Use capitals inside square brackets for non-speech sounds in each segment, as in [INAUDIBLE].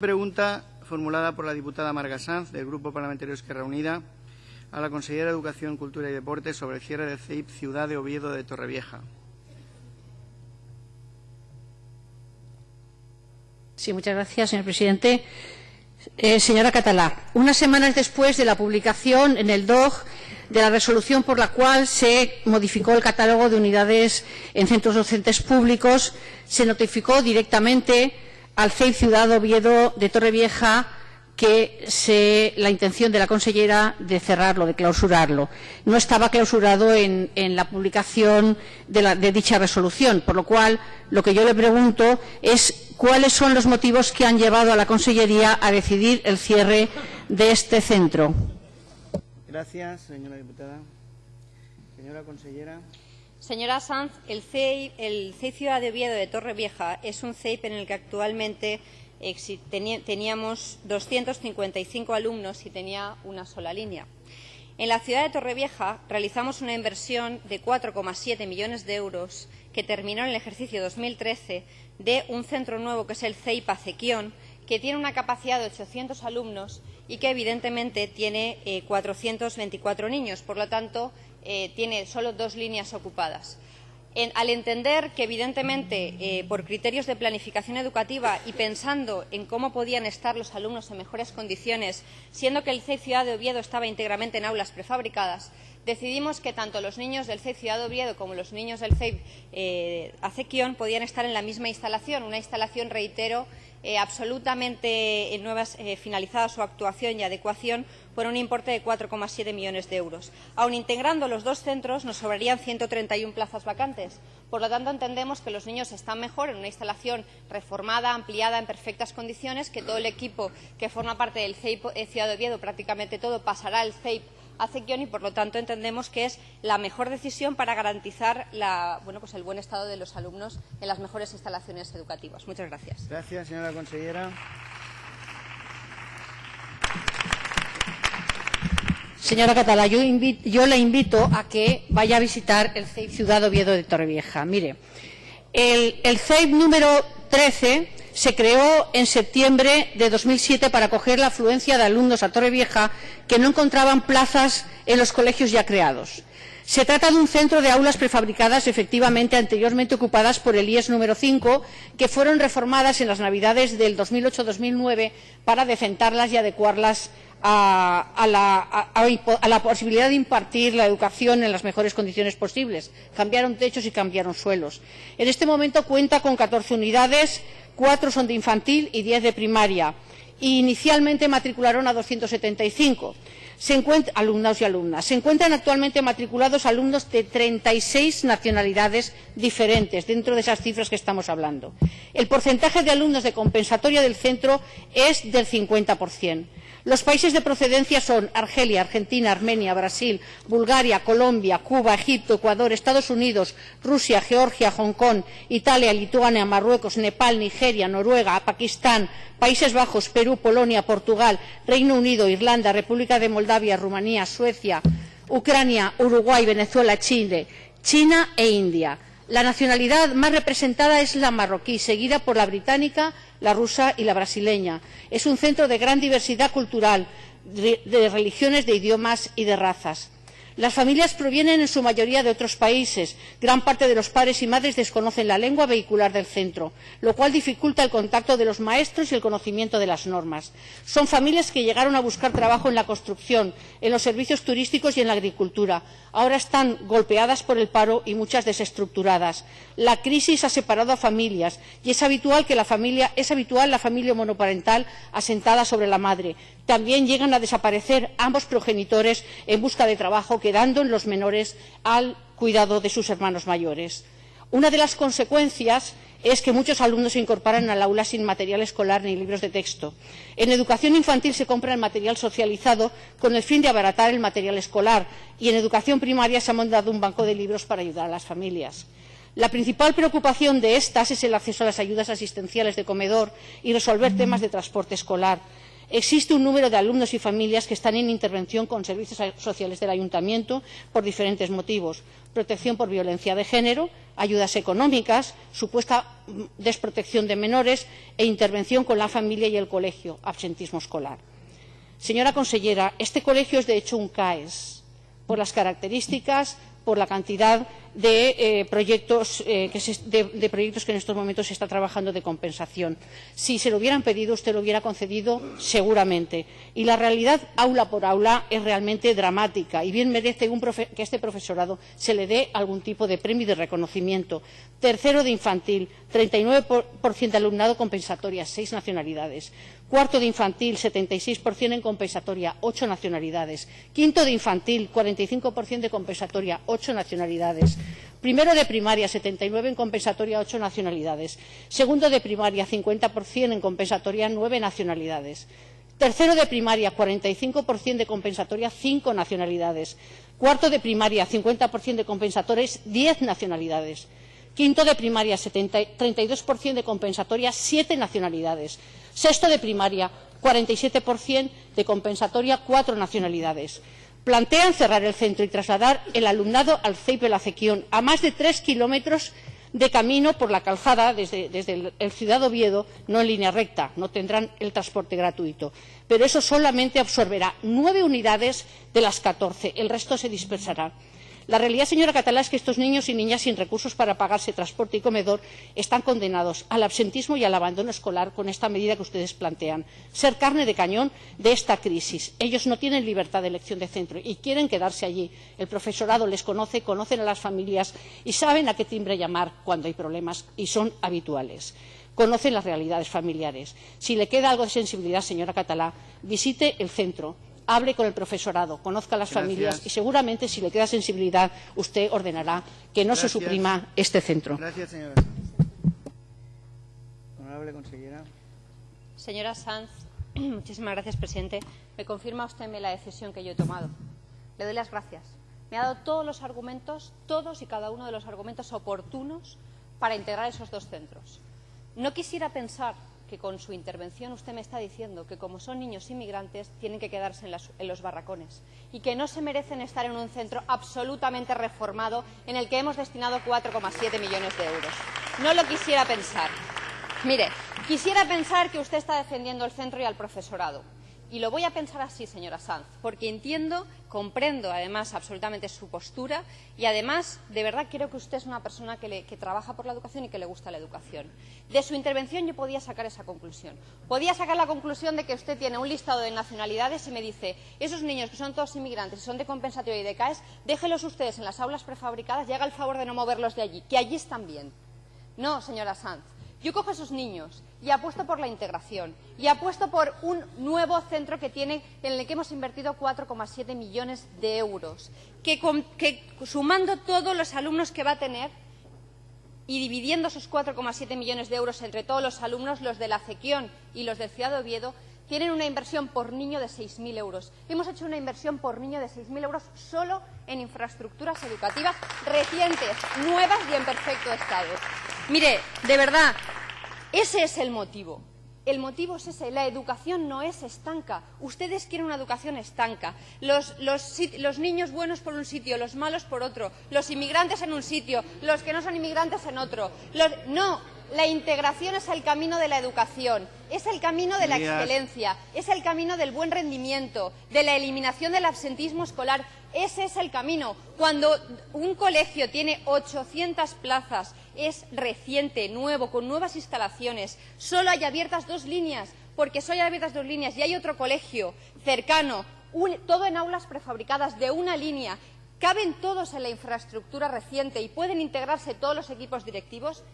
Pregunta formulada por la diputada Marga Sanz, del Grupo Parlamentario Esquerra Unida, a la consejera de Educación, Cultura y Deportes sobre el cierre del CEIP Ciudad de Oviedo de Torrevieja. Sí, muchas gracias, señor presidente. Eh, señora Catalá, unas semanas después de la publicación en el DOG de la resolución por la cual se modificó el catálogo de unidades en centros docentes públicos, se notificó directamente al CEI Ciudad Oviedo de Torrevieja que se, la intención de la consellera de cerrarlo, de clausurarlo. No estaba clausurado en, la publicación de, de, dicha resolución, por lo cual lo que yo le pregunto es cuáles son los motivos que han llevado a la consellería a decidir el cierre de este centro. Gracias, señora diputada. Señora consellera. Señora Sanz, el CEI, el Ciudad de Oviedo de Torrevieja es un CEIP en el que actualmente teníamos 255 alumnos y tenía una sola línea. En la ciudad de Torrevieja realizamos una inversión de 4,7 millones de euros que terminó en el ejercicio 2013 de un centro nuevo que es el CEIP Acequión, que tiene una capacidad de 800 alumnos y que evidentemente tiene eh, 424 niños. Por lo tanto, eh, tiene solo dos líneas ocupadas. Al entender que, evidentemente, eh, por criterios de planificación educativa y pensando en cómo podían estar los alumnos en mejores condiciones, siendo que el CEI Ciudad de Oviedo estaba íntegramente en aulas prefabricadas, decidimos que tanto los niños del CEI Ciudad de Oviedo como los niños del CEI eh, Acequión podían estar en la misma instalación, una instalación, reitero, eh, absolutamente eh, nuevas, eh, finalizada su actuación y adecuación por un importe de 4,7 millones de euros. Aun integrando los dos centros, nos sobrarían 131 plazas vacantes. Por lo tanto, entendemos que los niños están mejor en una instalación reformada, ampliada, en perfectas condiciones, que todo el equipo que forma parte del CEIP Ciudad de Oviedo, prácticamente todo, pasará al CEIP Acequión y, por lo tanto, entendemos que es la mejor decisión para garantizar la, bueno, pues el buen estado de los alumnos en las mejores instalaciones educativas. Muchas gracias. Gracias, señora consellera. Señora Catala, yo, invito, yo, le invito a que vaya a visitar el CEIP Ciudad Oviedo de Torrevieja. Mire, el, el CEIP número 13 se creó en septiembre de 2007 para acoger la afluencia de alumnos a Torrevieja que no encontraban plazas en los colegios ya creados. Se trata de un centro de aulas prefabricadas, efectivamente anteriormente ocupadas por el IES número 5, que fueron reformadas en las Navidades del 2008-2009 para decentarlas y adecuarlas a, la, posibilidad de impartir la educación en las mejores condiciones posibles. Cambiaron techos y cambiaron suelos. En este momento cuenta con 14 unidades, cuatro son de infantil y diez de primaria. Y inicialmente matricularon a 275 se alumnos y alumnas. Se encuentran actualmente matriculados alumnos de 36 nacionalidades diferentes dentro de esas cifras que estamos hablando. El porcentaje de alumnos de compensatoria del centro es del 50%. Los países de procedencia son Argelia, Argentina, Armenia, Brasil, Bulgaria, Colombia, Cuba, Egipto, Ecuador, Estados Unidos, Rusia, Georgia, Hong Kong, Italia, Lituania, Marruecos, Nepal, Nigeria, Noruega, Pakistán, Países Bajos, Perú, Polonia, Portugal, Reino Unido, Irlanda, República de Moldavia, Rumanía, Suecia, Ucrania, Uruguay, Venezuela, Chile, China e India. La nacionalidad más representada es la marroquí, seguida por la británica, la rusa y la brasileña. Es un centro de gran diversidad cultural, de religiones, de idiomas y de razas. Las familias provienen en su mayoría de otros países. Gran parte de los padres y madres desconocen la lengua vehicular del centro, lo cual dificulta el contacto de los maestros y el conocimiento de las normas. Son familias que llegaron a buscar trabajo en la construcción, en los servicios turísticos y en la agricultura. Ahora están golpeadas por el paro y muchas desestructuradas. La crisis ha separado a familias y es habitual que la familia es habitual la familia monoparental asentada sobre la madre. También llegan a desaparecer ambos progenitores en busca de trabajo quedando en los menores al cuidado de sus hermanos mayores. Una de las consecuencias es que muchos alumnos se incorporan al aula sin material escolar ni libros de texto. En educación infantil se compra el material socializado con el fin de abaratar el material escolar y en educación primaria se ha montado un banco de libros para ayudar a las familias. La principal preocupación de estas es el acceso a las ayudas asistenciales de comedor y resolver temas de transporte escolar. Existe un número de alumnos y familias que están en intervención con servicios sociales del Ayuntamiento por diferentes motivos protección por violencia de género, ayudas económicas, supuesta desprotección de menores e intervención con la familia y el colegio, absentismo escolar. Señora consellera, este colegio es de hecho un CAES por las características, por la cantidad de, eh, proyectos, eh, de, proyectos que en estos momentos se está trabajando de compensación. Si se lo hubieran pedido, usted lo hubiera concedido seguramente. Y la realidad, aula por aula, es realmente dramática y bien merece que a este profesorado se le dé algún tipo de premio de reconocimiento. Tercero de infantil, 39% de alumnado compensatoria, seis nacionalidades. Cuarto de infantil, 76% en compensatoria, ocho nacionalidades. Quinto de infantil, 45% de compensatoria, ocho nacionalidades. Primero de primaria, 79 en compensatoria, ocho nacionalidades. Segundo de primaria, 50% en compensatoria, nueve nacionalidades. Tercero de primaria, 45% de compensatoria, cinco nacionalidades. Cuarto de primaria, 50% de compensatorias, diez nacionalidades. Quinto de primaria, 70, 32% de compensatoria, siete nacionalidades. Sexto de primaria, 47% de compensatoria, cuatro nacionalidades. Plantean cerrar el centro y trasladar el alumnado al CEIP de la Cequión, a más de tres kilómetros de camino por la calzada desde, el, el Ciudad Oviedo, no en línea recta, no tendrán el transporte gratuito. Pero eso solamente absorberá nueve unidades de las catorce, el resto se dispersará. La realidad, señora Catalá, es que estos niños y niñas sin recursos para pagarse transporte y comedor están condenados al absentismo y al abandono escolar con esta medida que ustedes plantean. Ser carne de cañón de esta crisis. Ellos no tienen libertad de elección de centro y quieren quedarse allí. El profesorado les conoce, conocen a las familias y saben a qué timbre llamar cuando hay problemas y son habituales conocen las realidades familiares. Si le queda algo de sensibilidad, señora Catalá, visite el centro, hable con el profesorado, conozca a las Gracias. familias y seguramente, si le queda sensibilidad, usted ordenará que no Gracias. se suprima este centro. Gracias, señora. Honorable consejera. Señora Sanz, [CLEARS THROAT] muchísimas gracias, presidente. Me confirma usted la decisión que yo he tomado. Le doy las gracias. Me ha dado todos los argumentos, todos y cada uno de los argumentos oportunos para integrar esos dos centros. No quisiera pensar que con su intervención usted me está diciendo que como son niños inmigrantes tienen que quedarse en, los barracones y que no se merecen estar en un centro absolutamente reformado en el que hemos destinado 4,7 millones de euros. No lo quisiera pensar. Mire, quisiera pensar que usted está defendiendo el centro y al profesorado. Y lo voy a pensar así, señora Sanz, porque entiendo, comprendo además absolutamente su postura y además, de verdad, creo que usted es una persona que, trabaja por la educación y que le gusta la educación. De su intervención yo podía sacar esa conclusión. Podía sacar la conclusión de que usted tiene un listado de nacionalidades y me dice, esos niños que son todos inmigrantes y son de compensatorio y de CAES, déjelos ustedes en las aulas prefabricadas y haga el favor de no moverlos de allí, que allí están bien. No, señora Sanz. Yo cojo a esos niños y apuesto por la integración y apuesto por un nuevo centro que tiene, en el que hemos invertido 4,7 millones de euros, que, sumando todos los alumnos que va a tener y dividiendo esos 4,7 millones de euros entre todos los alumnos, los de la Cequión y los del Ciudad de Oviedo, tienen una inversión por niño de 6.000 euros. Hemos hecho una inversión por niño de 6.000 euros solo en infraestructuras educativas recientes, nuevas y en perfecto estado. Mire, de verdad, ese es el motivo. El motivo es ese. La educación no es estanca. Ustedes quieren una educación estanca. Los, los, los, niños buenos por un sitio, los malos por otro. Los inmigrantes en un sitio, los que no son inmigrantes en otro. Los, no, la integración es el camino de la educación, es el camino de la excelencia, es el camino del buen rendimiento, de la eliminación del absentismo escolar. Ese es el camino. Cuando un colegio tiene 800 plazas, es reciente, nuevo, con nuevas instalaciones, solo hay abiertas dos líneas, porque solo hay abiertas dos líneas y hay otro colegio cercano, todo en aulas prefabricadas de una línea, caben todos en la infraestructura reciente y pueden integrarse todos los equipos directivos,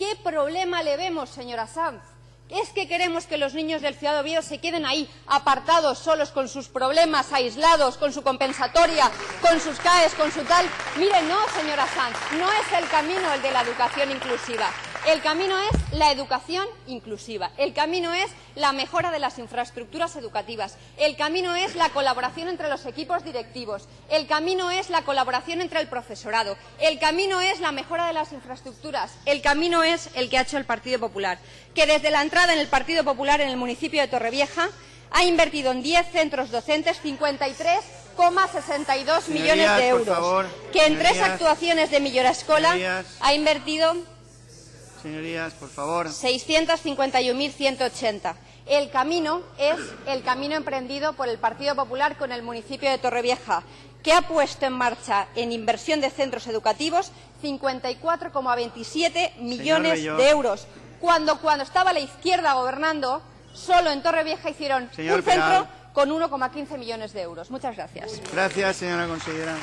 ¿Qué problema le vemos, señora Sanz? ¿Es que queremos que los niños del Ciudad Oviedo se queden ahí, apartados, solos, con sus problemas, aislados, con su compensatoria, con sus CAES, con su tal? Mire, no, señora Sanz, no es el camino el de la educación inclusiva. El camino es la educación inclusiva. El camino es la mejora de las infraestructuras educativas. El camino es la colaboración entre los equipos directivos. El camino es la colaboración entre el profesorado. El camino es la mejora de las infraestructuras. El camino es el que ha hecho el Partido Popular, que desde la entrada en el Partido Popular en el municipio de Torrevieja ha invertido en 10 centros docentes 53,62 millones Señorías, de euros. que en tres actuaciones de Millora Escola ha invertido Señorías, por favor. 651.180. El camino es el camino emprendido por el Partido Popular con el municipio de Torrevieja, que ha puesto en marcha en inversión de centros educativos 54,27 millones de euros, cuando cuando estaba la izquierda gobernando, solo en Torrevieja hicieron Señor un centro Peral. con 1,15 millones de euros. Muchas gracias. Gracias, señora consejera.